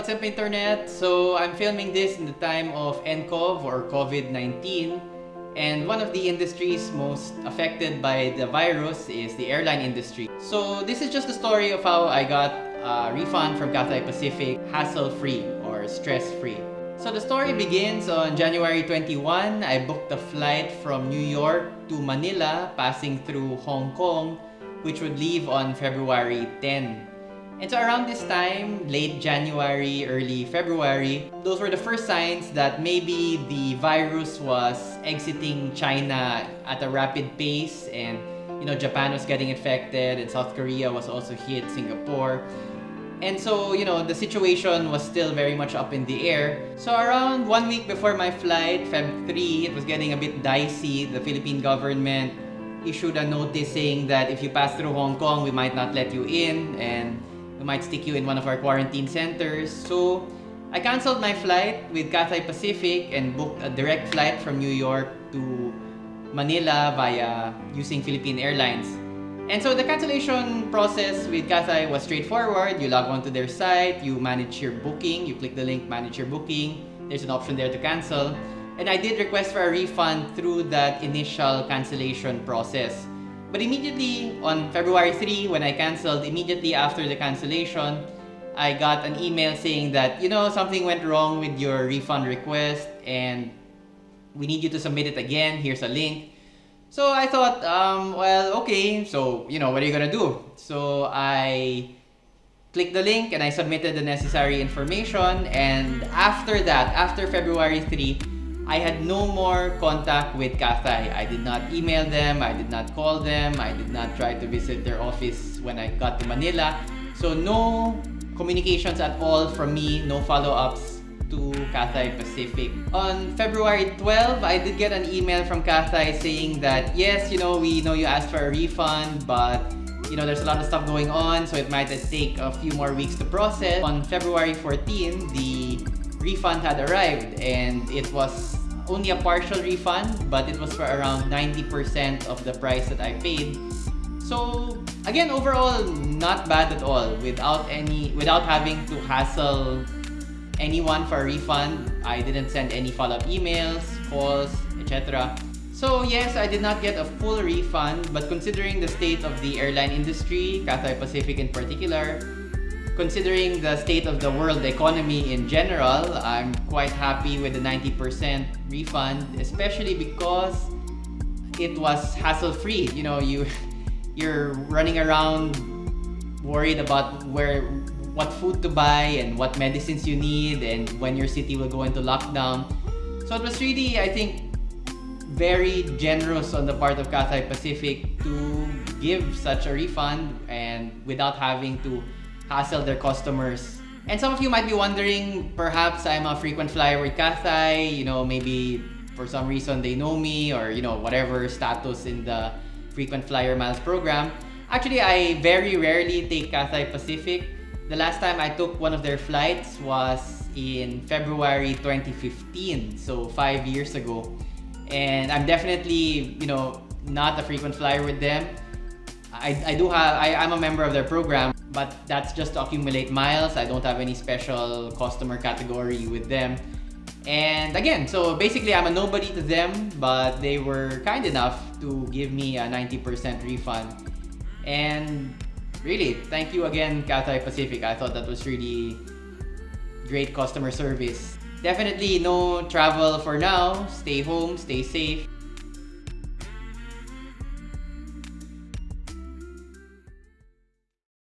what's up internet? So I'm filming this in the time of NCOV or COVID-19 and one of the industries most affected by the virus is the airline industry. So this is just the story of how I got a refund from Cathay Pacific hassle-free or stress-free. So the story begins on January 21. I booked a flight from New York to Manila passing through Hong Kong which would leave on February 10. And so around this time, late January, early February, those were the first signs that maybe the virus was exiting China at a rapid pace and you know Japan was getting infected and South Korea was also hit, Singapore. And so, you know, the situation was still very much up in the air. So around one week before my flight, Feb 3, it was getting a bit dicey. The Philippine government issued a notice saying that if you pass through Hong Kong, we might not let you in and we might stick you in one of our quarantine centers. So I canceled my flight with Cathay Pacific and booked a direct flight from New York to Manila via using Philippine Airlines. And so the cancellation process with Cathay was straightforward. You log on to their site, you manage your booking, you click the link manage your booking. There's an option there to cancel. And I did request for a refund through that initial cancellation process. But immediately on February 3, when I canceled, immediately after the cancellation, I got an email saying that, you know, something went wrong with your refund request and we need you to submit it again. Here's a link. So I thought, um, well, okay, so, you know, what are you gonna do? So I clicked the link and I submitted the necessary information. And after that, after February 3, I had no more contact with Cathay. I did not email them, I did not call them, I did not try to visit their office when I got to Manila. So no communications at all from me, no follow-ups to Cathay Pacific. On February 12, I did get an email from Cathay saying that, yes, you know, we know you asked for a refund, but you know, there's a lot of stuff going on, so it might take a few more weeks to process. On February 14, the refund had arrived and it was only a partial refund, but it was for around 90% of the price that I paid. So again, overall, not bad at all. Without any, without having to hassle anyone for a refund, I didn't send any follow-up emails, calls, etc. So yes, I did not get a full refund, but considering the state of the airline industry, Cathay Pacific in particular, considering the state of the world economy in general, I'm quite happy with the 90% refund, especially because it was hassle-free. You know, you you're running around worried about where what food to buy and what medicines you need and when your city will go into lockdown. So it was really, I think, very generous on the part of Cathay Pacific to give such a refund and without having to hassle their customers. And some of you might be wondering, perhaps I'm a frequent flyer with Cathay, you know, maybe for some reason they know me or, you know, whatever status in the frequent flyer miles program. Actually, I very rarely take Cathay Pacific. The last time I took one of their flights was in February 2015, so five years ago. And I'm definitely, you know, not a frequent flyer with them. I, I do have, I, I'm a member of their program, but that's just to accumulate miles. I don't have any special customer category with them. And again, so basically I'm a nobody to them, but they were kind enough to give me a 90% refund. And really, thank you again, Cathay Pacific. I thought that was really great customer service. Definitely no travel for now. Stay home, stay safe.